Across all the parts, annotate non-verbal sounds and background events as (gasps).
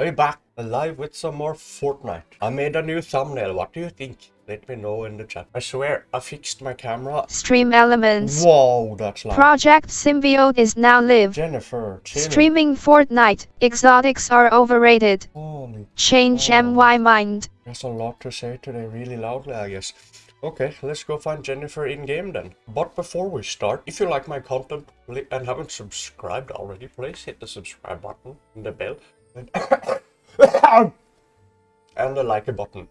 Are back alive with some more Fortnite? I made a new thumbnail. What do you think? Let me know in the chat. I swear, I fixed my camera. Stream elements. Whoa, that's loud. Project Symbiote is now live. Jennifer, chill. Streaming Fortnite. Exotics are overrated. Holy, Change. MY mind. there's a lot to say today, really loudly, I guess. Okay, let's go find Jennifer in game then. But before we start, if you like my content and haven't subscribed already, please hit the subscribe button and the bell (coughs) and, and the like a button.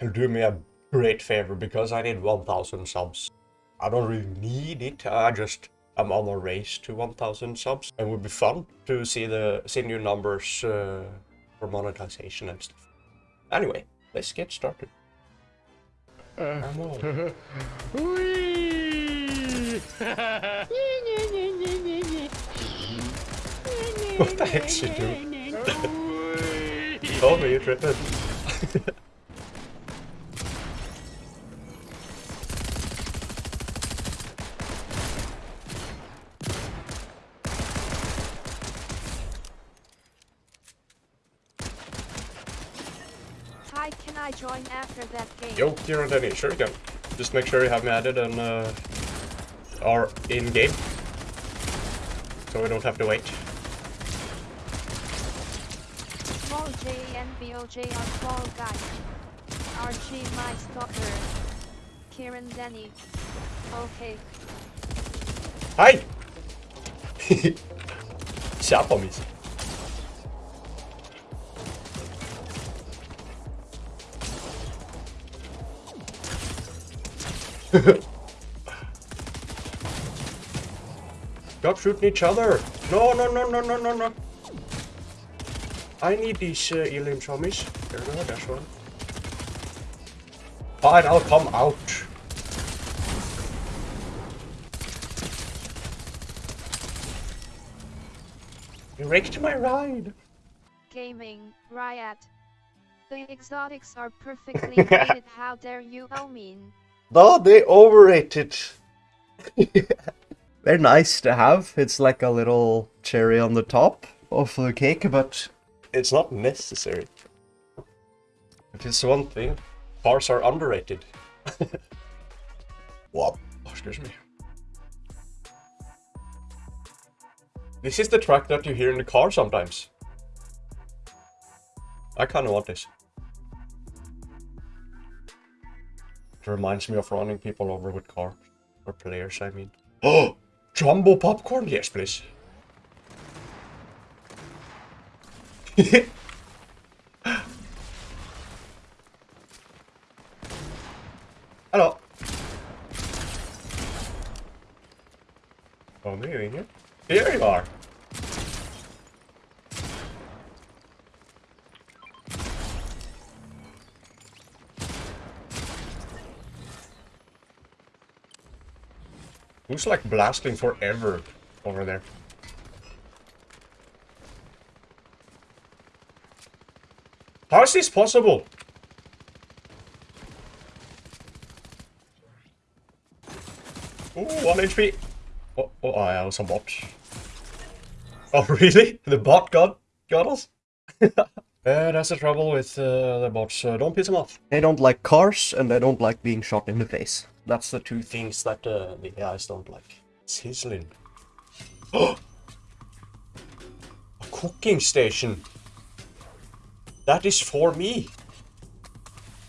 And do me a great favor because I need 1000 subs. I don't really need it. I just am on a race to 1000 subs. It would be fun to see the see new numbers uh, for monetization and stuff. Anyway, let's get started. On. (laughs) (laughs) What the heck's she doing? (laughs) Told me you're tripping. Hi, can I join after that game? Yo, Kieran Denny, sure you can. Just make sure you have me added and uh, are in game. So we don't have to wait. Small J and BOJ are fall guys. Archie my stalker. Kieran Denny. Okay. Hi! På mig. Stop shooting each other! No, no, no, no, no, no, no! I need these uh, elims homies. There we go, that's one. Fine, I'll come out. You wrecked my ride! Gaming, Riot. The exotics are perfectly (laughs) rated. How dare you? I mean, No, they overrated. (laughs) They're nice to have. It's like a little cherry on the top of the cake, but it's not necessary. If It is one thing. Cars are underrated. (laughs) Whoa. Oh, excuse me. This is the track that you hear in the car sometimes. I kinda want this. It reminds me of running people over with cars. Or players, I mean. Oh! (gasps) Jumbo popcorn? Yes, please. Hello. Oh, are you in here? Here you are. Who's like blasting forever over there? How is this possible? Ooh, one HP. Oh, oh, I was a bot. Oh, really? The bot got got us? (laughs) uh, that's the trouble with uh, the bots. Uh, don't piss them off. They don't like cars, and they don't like being shot in the face. That's the two things that uh, the AIs don't like. Sizzling. (gasps) a cooking station. That is for me.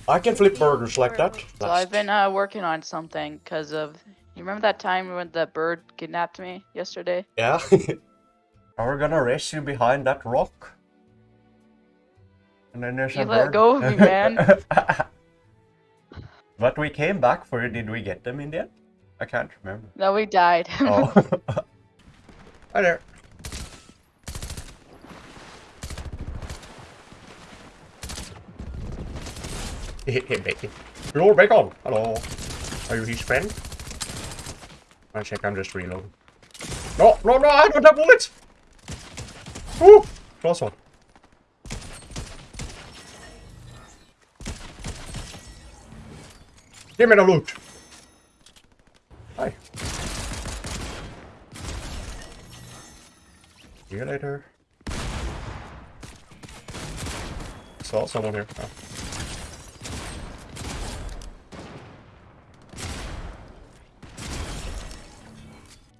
I can flip burgers like that. So I've been uh, working on something because of. You remember that time when the bird kidnapped me yesterday? Yeah. (laughs) We're we gonna race you behind that rock? And then there's You a let bird. go of me, (laughs) man. (laughs) but we came back for you. Did we get them in the end? I can't remember. No, we died. Oh. Hi there. Hit him, bacon. Lord Bacon! Hello. Are you his friend? I sec, I'm just reloading. No, no, no, I don't have bullets! Ooh! Close one. Give me the loot! Hi. See you later. saw someone here. Oh.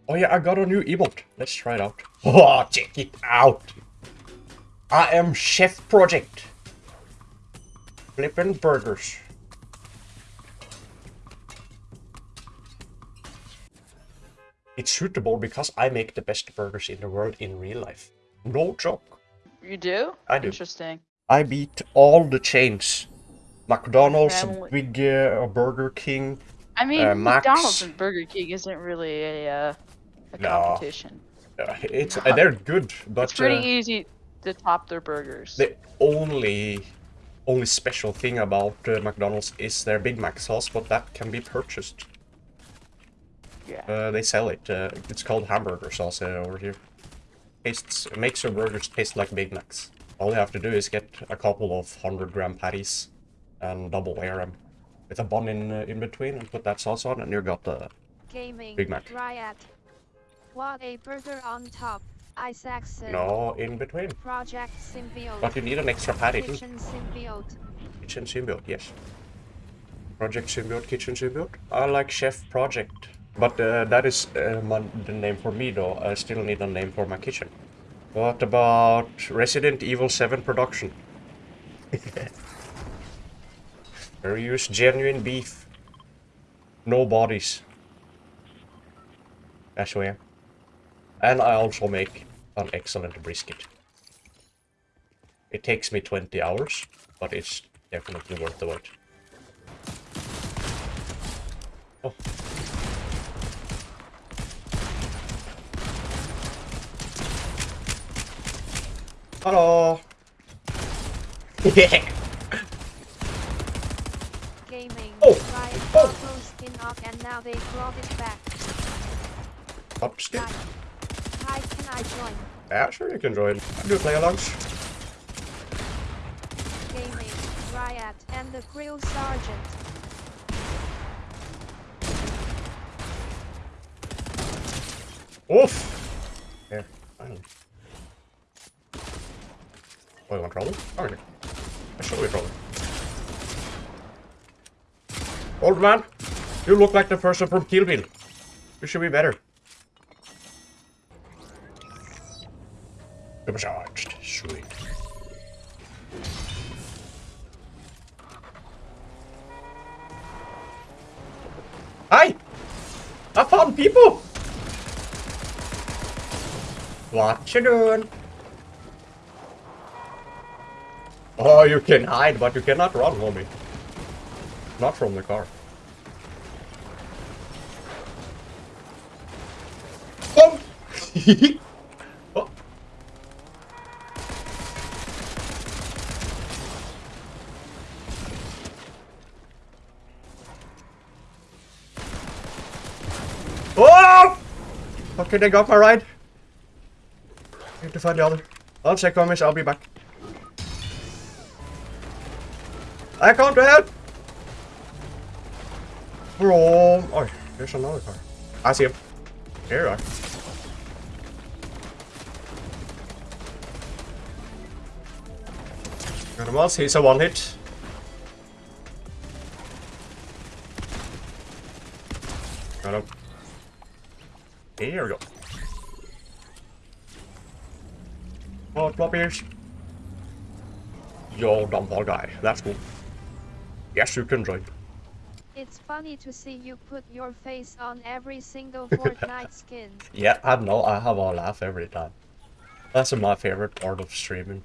Oh yeah, I got a new emote. Let's try it out. (laughs) Oh, check it out. I am Chef Project. Flippin' burgers. It's suitable because I make the best burgers in the world in real life. No joke. You do? I do. Interesting. I beat all the chains. McDonald's, Family- Big uh, Burger King. I mean, Uh, McDonald's and Burger King isn't really a, uh, a No. competition. It's uh, they're good, but It's pretty uh, easy to top their burgers. the only only special thing about uh, McDonald's is their Big Mac sauce, but that can be purchased. yeah. Uh, they sell it. Uh, it's called hamburger sauce uh, over here. Tastes makes your burgers taste like Big Macs. All you have to do is get a couple of hundred gram patties and double layer them with a bun in uh, in between and put that sauce on, and you got the Gaming. Big Mac. Riot. What a burger on top. Isaacson. no in between. Project Symbiote. But you need an extra patty too. Kitchen Symbiote. Kitchen Symbiote, yes. Project Symbiote, Kitchen Symbiote. I like Chef Project. But uh, that is uh, my, the name for me though. I still need a name for my kitchen. What about Resident Evil 7 production? (laughs) They use genuine beef. No bodies. That's am. And I also make an excellent brisket. It takes me 20 hours, but it's definitely worth the wait. Oh. Hello. (laughs) Yeah. Gaming. Oh. Oh. auto skin off and now they brought it back. Upstick. Can I join? Yeah, sure you can join. I do play alongs. Gaming. Riot and the Grill Sergeant. Oof. Yeah, finally. Oh, you want trouble? Okay. I show you trouble. Old man, you look like the person from Kill Bill. You should be better. I found people! What you doing? Oh, you can hide, but you cannot run, homie. Not from the car. Oh! (laughs) Oh! Okay, they got my ride. Need to find the other. I'll check on this, I'll be back. I can't help! Bro, oh, there's another car. I see him. Here you are. Once, he's a one hit. Got him. Here we go. Oh, drop ears. Yo, dumb ball guy. That's cool. Yes, you can join. It's funny to see you put your face on every single (laughs) Fortnite skin. Yeah, I know. I have a laugh every time. That's my favorite part of streaming.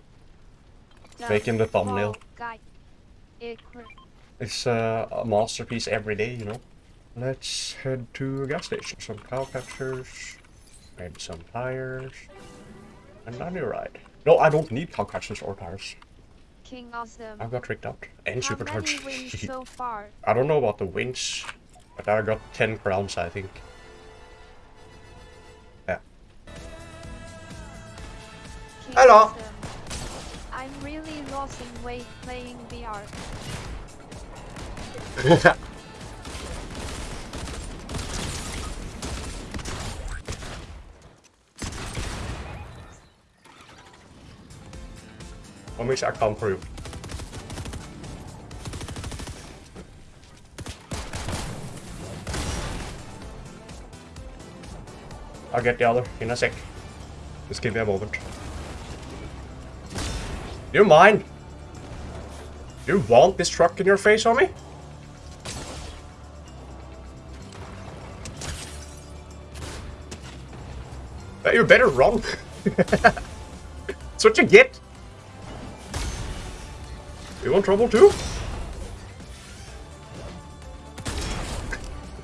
Making the thumbnail. Guy. It's uh, a masterpiece every day, you know. Let's head to a gas station. Some cow catchers, maybe some tires, and a new ride. No, I don't need cow catchers or tires. King Awesome. I've got tricked out and How many (laughs) supercharged. so far? I don't know about the wins, but I got 10 crowns, I think. Yeah. King Hello. Awesome. I'm really losing weight playing VR. (laughs) which I can't prove. I'll get the other in a sec. Just give me a moment. Do you mind? Do you want this truck in your face, homie? You better run. (laughs) That's what you get. You want trouble too?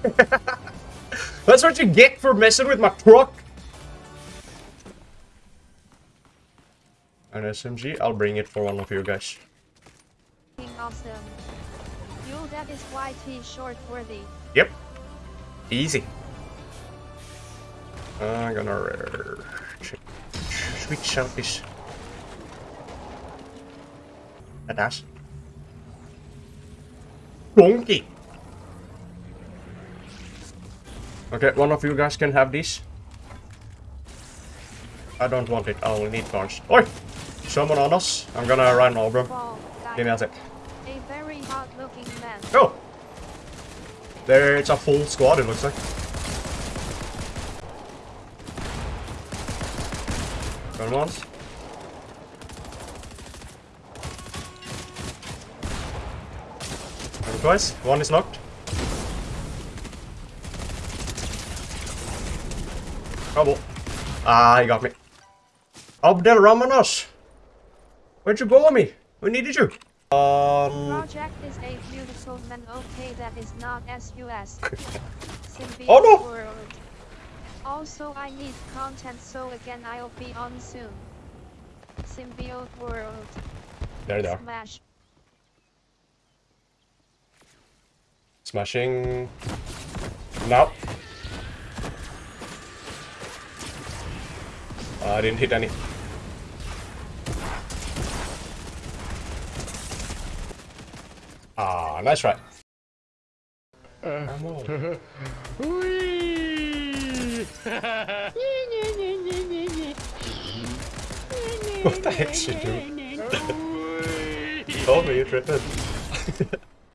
(laughs) That's what you get for messing with my truck. An SMG, I'll bring it for one of you guys. Awesome. You that is YT short worthy. Yep. Easy. I'm gonna switch out this. That does. Bonky. Okay, one of you guys can have this. I don't want it. I only need guns. Oi! Someone on us. I'm gonna run over. Ball. Give me a sec. A very hot looking man. Go! There, it's a full squad, it looks like. Gun once. Twice. One is knocked. Trouble. Ah, he got me. Abdel Ramanos! Where'd you go on me? We needed you. Um... Project is a beautiful man. Okay, that is not SUS. (laughs) Oh, no! World. Also, I need content, so again, I'll be on soon. Symbiote World. There they are. Smash. Smashing. Now. Uh, I didn't hit any. Ah, nice try. (laughs) What the heck's she doing? (laughs) Told me you tripping. (laughs)